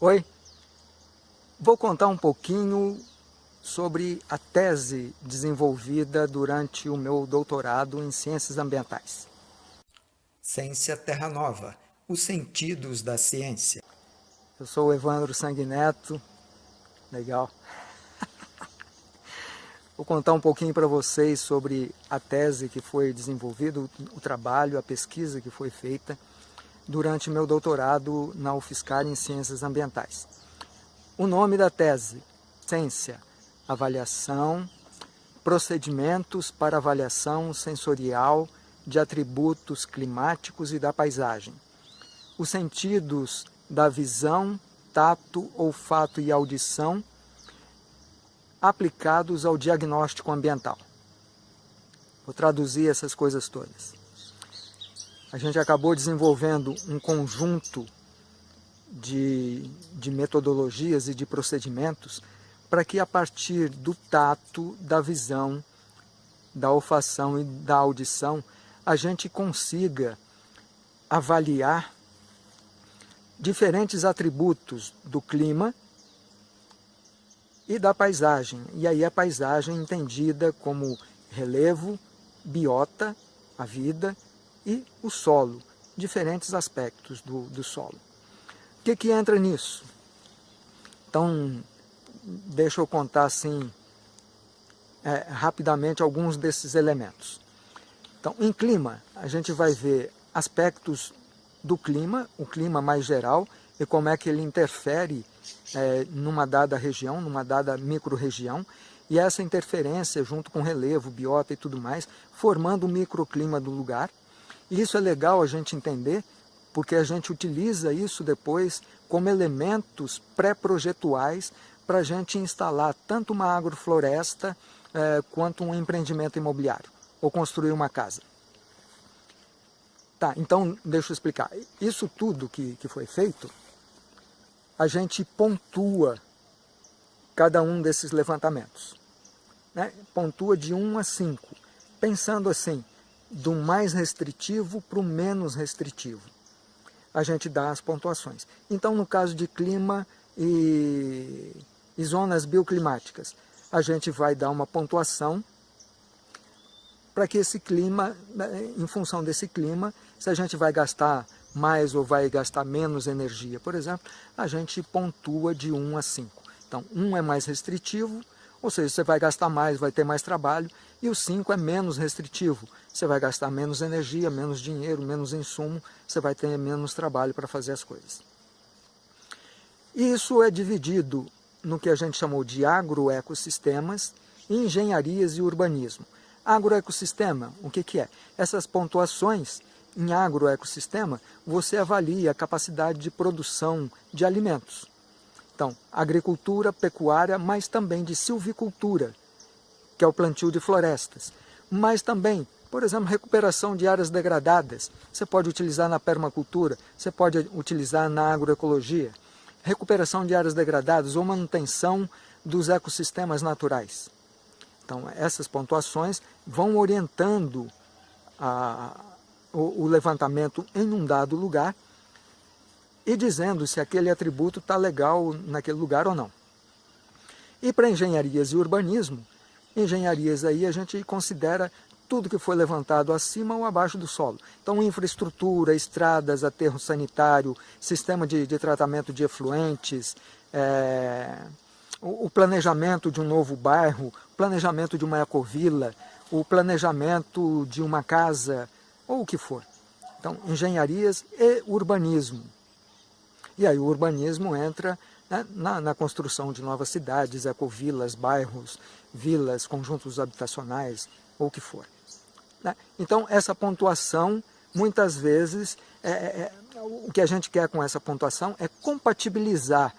Oi, vou contar um pouquinho sobre a tese desenvolvida durante o meu doutorado em Ciências Ambientais. Ciência Terra Nova, os sentidos da ciência. Eu sou o Evandro Sanguineto, legal. Vou contar um pouquinho para vocês sobre a tese que foi desenvolvida, o trabalho, a pesquisa que foi feita durante meu doutorado na UFSCar em Ciências Ambientais. O nome da tese, Ciência, Avaliação, Procedimentos para Avaliação Sensorial de Atributos Climáticos e da Paisagem. Os sentidos da visão, tato, olfato e audição aplicados ao diagnóstico ambiental. Vou traduzir essas coisas todas a gente acabou desenvolvendo um conjunto de, de metodologias e de procedimentos para que a partir do tato, da visão, da olfação e da audição, a gente consiga avaliar diferentes atributos do clima e da paisagem. E aí a paisagem entendida como relevo, biota, a vida, e o solo, diferentes aspectos do, do solo. O que, que entra nisso? Então, deixa eu contar assim, é, rapidamente alguns desses elementos. Então, em clima, a gente vai ver aspectos do clima, o clima mais geral, e como é que ele interfere é, numa dada região, numa dada micro-região, e essa interferência, junto com relevo, biota e tudo mais, formando o microclima do lugar, e isso é legal a gente entender, porque a gente utiliza isso depois como elementos pré-projetuais para a gente instalar tanto uma agrofloresta eh, quanto um empreendimento imobiliário, ou construir uma casa. Tá, então deixa eu explicar. Isso tudo que, que foi feito, a gente pontua cada um desses levantamentos. Né? Pontua de 1 a 5, pensando assim, do mais restritivo para o menos restritivo. A gente dá as pontuações. Então, no caso de clima e, e zonas bioclimáticas, a gente vai dar uma pontuação para que esse clima, né, em função desse clima, se a gente vai gastar mais ou vai gastar menos energia, por exemplo, a gente pontua de 1 a 5. Então, 1 é mais restritivo, ou seja, você vai gastar mais, vai ter mais trabalho, e o 5 é menos restritivo, você vai gastar menos energia, menos dinheiro, menos insumo, você vai ter menos trabalho para fazer as coisas. E isso é dividido no que a gente chamou de agroecossistemas, engenharias e urbanismo. Agroecossistema, o que, que é? Essas pontuações em agroecossistema, você avalia a capacidade de produção de alimentos. Então, agricultura, pecuária, mas também de silvicultura, que é o plantio de florestas. Mas também, por exemplo, recuperação de áreas degradadas. Você pode utilizar na permacultura, você pode utilizar na agroecologia. Recuperação de áreas degradadas ou manutenção dos ecossistemas naturais. Então, essas pontuações vão orientando a, o, o levantamento em um dado lugar e dizendo se aquele atributo está legal naquele lugar ou não. E para engenharias e urbanismo, engenharias aí a gente considera tudo que foi levantado acima ou abaixo do solo. Então, infraestrutura, estradas, aterro sanitário, sistema de, de tratamento de efluentes, é, o, o, planejamento de um novo bairro, planejamento de uma ecovila, o planejamento de uma casa, ou o que for. Então, engenharias e urbanismo. E aí o urbanismo entra né, na, na, construção de novas cidades, ecovilas, bairros, vilas, conjuntos habitacionais, ou o que for. Né? Então essa pontuação, muitas vezes, é, é, é, o que a gente quer com essa pontuação é compatibilizar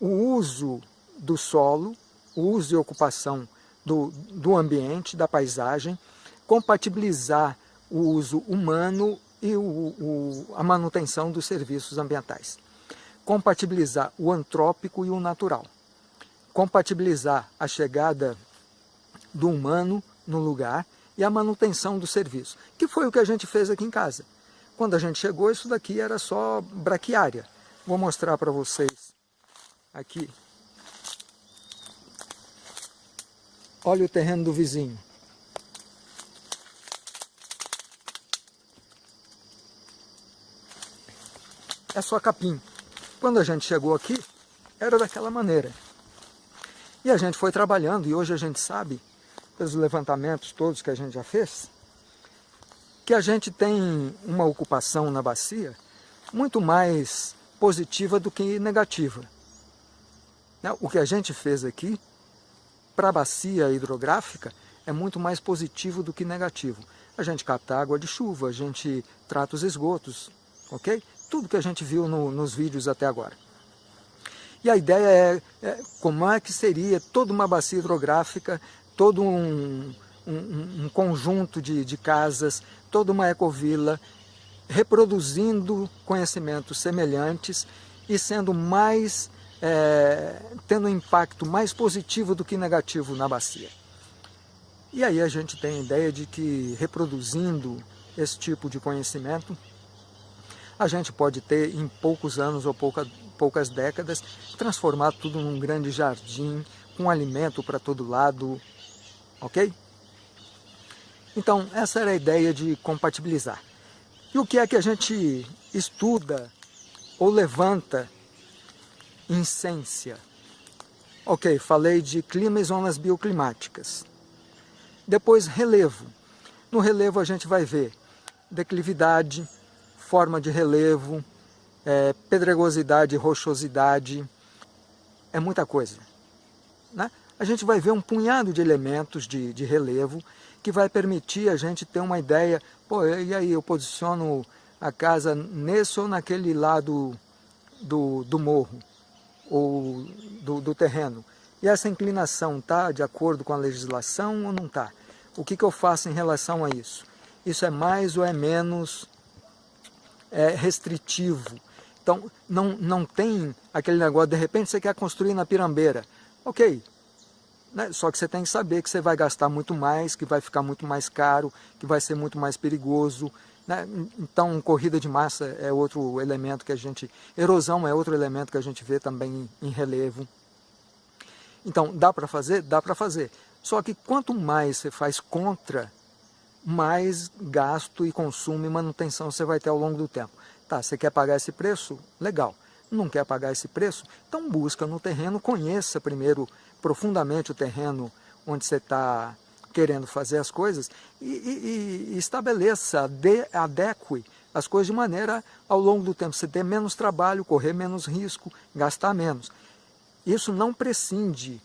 o uso do solo, o uso e ocupação do, do ambiente, da paisagem, compatibilizar o uso humano e o, o, a manutenção dos serviços ambientais. Compatibilizar o antrópico e o natural. Compatibilizar a chegada do humano no lugar e a manutenção do serviço, que foi o que a gente fez aqui em casa. Quando a gente chegou, isso daqui era só braquiária. Vou mostrar para vocês aqui. Olha o terreno do vizinho. É só capim. Quando a gente chegou aqui, era daquela maneira. E a gente foi trabalhando, e hoje a gente sabe, pelos levantamentos todos que a gente já fez, que a gente tem uma ocupação na bacia muito mais positiva do que negativa. Né? O que a gente fez aqui, para a bacia hidrográfica, é muito mais positivo do que negativo. A gente capta água de chuva, a gente trata os esgotos, ok? Tudo que a gente viu no, nos vídeos até agora. E a ideia é, é, como é que seria toda uma bacia hidrográfica, todo um, um, um conjunto de, de casas, toda uma ecovila, reproduzindo conhecimentos semelhantes e sendo mais, é, tendo um impacto mais positivo do que negativo na bacia. E aí a gente tem a ideia de que reproduzindo esse tipo de conhecimento, a gente pode ter em poucos anos ou pouca, poucas décadas, transformar tudo num grande jardim, com alimento para todo lado, ok? Então, essa era a ideia de compatibilizar. E o que é que a gente estuda ou levanta em ciência? Ok, falei de clima e zonas bioclimáticas. Depois, relevo. No relevo a gente vai ver declividade, forma de relevo, é, pedregosidade, rochosidade, é muita coisa. Né? A gente vai ver um punhado de elementos de, de relevo que vai permitir a gente ter uma ideia, pô, e aí eu posiciono a casa nesse ou naquele lado do, do morro, ou do, do terreno. E essa inclinação está de acordo com a legislação ou não está? O que, que eu faço em relação a isso? Isso é mais ou é menos é, restritivo? Então, não, não tem aquele negócio, de repente você quer construir na pirambeira. Ok, né? só que você tem que saber que você vai gastar muito mais, que vai ficar muito mais caro, que vai ser muito mais perigoso. Né? Então, corrida de massa é outro elemento que a gente... Erosão é outro elemento que a gente vê também em relevo. Então, dá para fazer? Dá para fazer. Só que quanto mais você faz contra, mais gasto e consumo e manutenção você vai ter ao longo do tempo. Tá, você quer pagar esse preço? Legal. Não quer pagar esse preço? Então busca no terreno, conheça primeiro profundamente o terreno onde você está querendo fazer as coisas e, e, e estabeleça, de, adeque as coisas de maneira ao longo do tempo você ter menos trabalho, correr menos risco, gastar menos. Isso não prescinde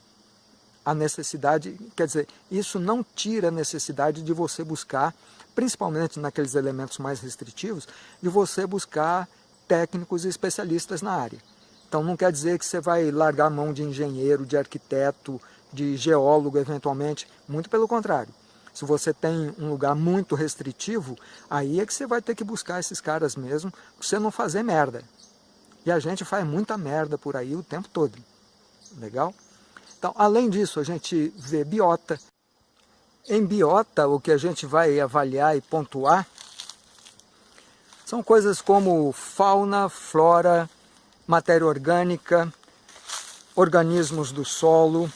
a necessidade, quer dizer, isso não tira a necessidade de você buscar principalmente naqueles elementos mais restritivos, de você buscar técnicos e especialistas na área. Então não quer dizer que você vai largar a mão de engenheiro, de arquiteto, de geólogo eventualmente, muito pelo contrário. Se você tem um lugar muito restritivo, aí é que você vai ter que buscar esses caras mesmo, para você não fazer merda. E a gente faz muita merda por aí o tempo todo. Legal? Então, além disso, a gente vê biota, em biota, o que a gente vai avaliar e pontuar são coisas como fauna, flora, matéria orgânica, organismos do solo.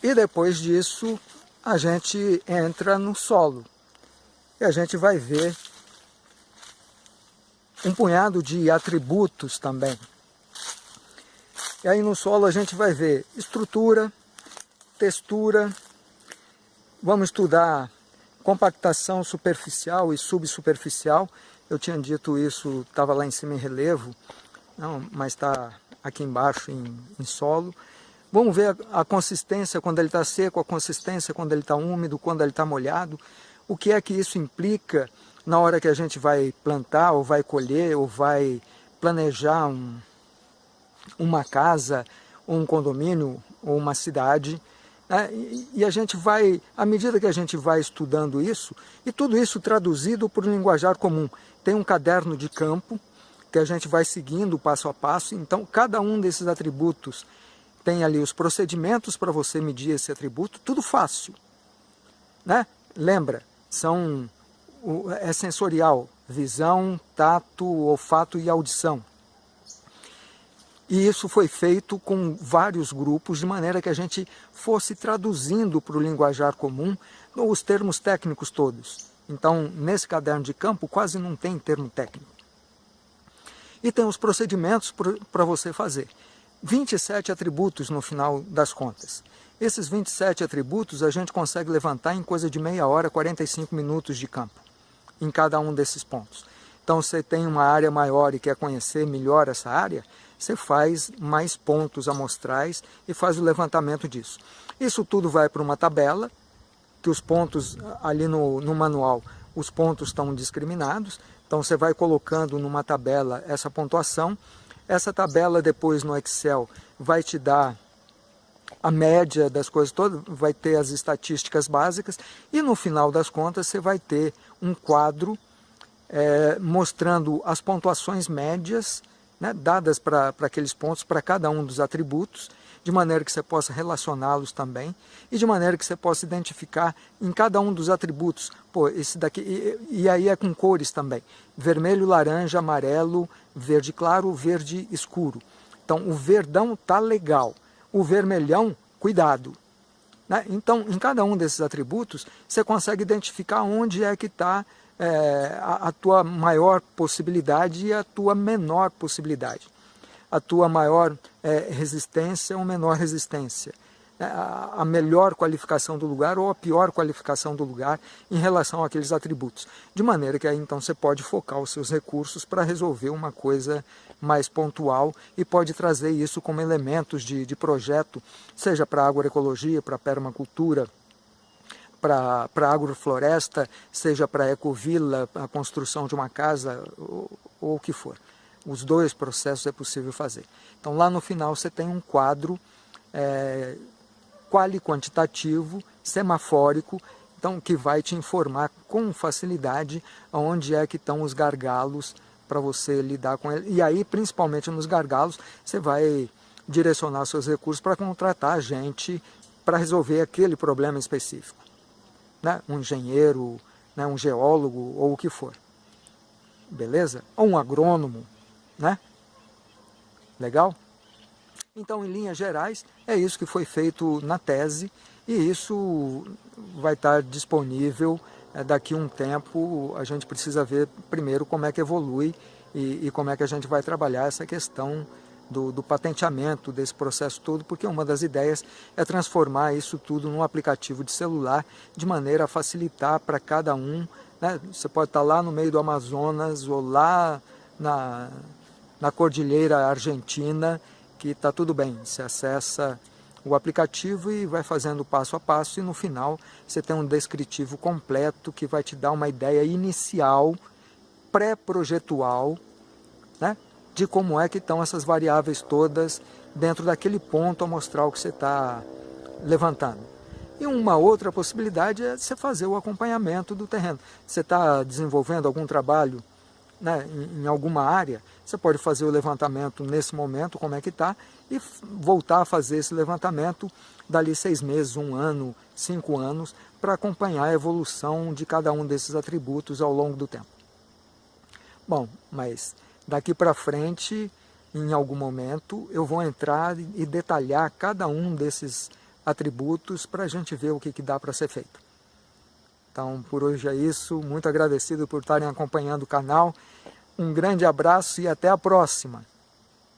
E depois disso, a gente entra no solo. E a gente vai ver um punhado de atributos também. E aí no solo a gente vai ver estrutura, textura, vamos estudar compactação superficial e subsuperficial. Eu tinha dito isso, estava lá em cima em relevo, não, mas está aqui embaixo em, em, solo. Vamos ver a, a consistência quando ele está seco, a consistência quando ele está úmido, quando ele está molhado. O que é que isso implica na hora que a gente vai plantar, ou vai colher, ou vai planejar um, uma casa, um condomínio, ou uma cidade. Né? E a gente vai, à medida que a gente vai estudando isso, e tudo isso traduzido por um linguajar comum. Tem um caderno de campo, que a gente vai seguindo passo a passo, então cada um desses atributos tem ali os procedimentos para você medir esse atributo, tudo fácil. Né? Lembra, são, é sensorial, visão, tato, olfato e audição. E isso foi feito com vários grupos, de maneira que a gente fosse traduzindo para o linguajar comum os termos técnicos todos. Então, nesse caderno de campo, quase não tem termo técnico. E tem os procedimentos para você fazer. 27 atributos no final das contas. Esses 27 atributos a gente consegue levantar em coisa de meia hora, 45 minutos de campo, em cada um desses pontos. Então, você tem uma área maior e quer conhecer melhor essa área, você faz mais pontos amostrais e faz o levantamento disso. Isso tudo vai para uma tabela, que os pontos ali no, no manual, os pontos estão discriminados, então você vai colocando numa tabela essa pontuação, essa tabela depois no Excel vai te dar a média das coisas todas, vai ter as estatísticas básicas e no final das contas você vai ter um quadro é, mostrando as pontuações médias né, dadas para aqueles pontos, para cada um dos atributos, de maneira que você possa relacioná-los também e de maneira que você possa identificar em cada um dos atributos, pô, esse daqui, e, e aí é com cores também, vermelho, laranja, amarelo, verde claro, verde escuro. Então o verdão tá legal, o vermelhão, cuidado. Né? Então em cada um desses atributos você consegue identificar onde é que está é, a, a tua maior possibilidade e a tua menor possibilidade. A tua maior é, resistência ou menor resistência. É, a, a melhor qualificação do lugar ou a pior qualificação do lugar em relação àqueles atributos. De maneira que aí então você pode focar os seus recursos para resolver uma coisa mais pontual e pode trazer isso como elementos de, de projeto, seja para agroecologia, para permacultura, para agrofloresta, seja para ecovila, a construção de uma casa ou, ou o que for. Os dois processos é possível fazer. Então lá no final você tem um quadro é, quali-quantitativo, semafórico, então, que vai te informar com facilidade onde é que estão os gargalos para você lidar com ele. E aí, principalmente nos gargalos, você vai direcionar seus recursos para contratar gente para resolver aquele problema específico né? um engenheiro, né? um geólogo ou o que for. Beleza? Ou um agrônomo, né? Legal? Então, em linhas gerais, é isso que foi feito na tese e isso vai estar disponível é, daqui a um tempo. A gente precisa ver primeiro como é que evolui e, e como é que a gente vai trabalhar essa questão do, do, patenteamento desse processo todo, porque uma das ideias é transformar isso tudo num aplicativo de celular, de maneira a facilitar para cada um. Né? Você pode estar lá no meio do Amazonas ou lá na, na Cordilheira Argentina, que está tudo bem, você acessa o aplicativo e vai fazendo passo a passo e no final você tem um descritivo completo que vai te dar uma ideia inicial, pré-projetual, né? De como é que estão essas variáveis todas dentro daquele ponto amostral que você está levantando. E uma outra possibilidade é você fazer o acompanhamento do terreno. Você está desenvolvendo algum trabalho né, em, em, alguma área, você pode fazer o levantamento nesse momento, como é que está, e voltar a fazer esse levantamento dali seis meses, um ano, cinco anos, para acompanhar a evolução de cada um desses atributos ao longo do tempo. Bom, mas Daqui para frente, em algum momento, eu vou entrar e detalhar cada um desses atributos para a gente ver o que, que dá para ser feito. Então, por hoje é isso. Muito agradecido por estarem acompanhando o canal. Um grande abraço e até a próxima.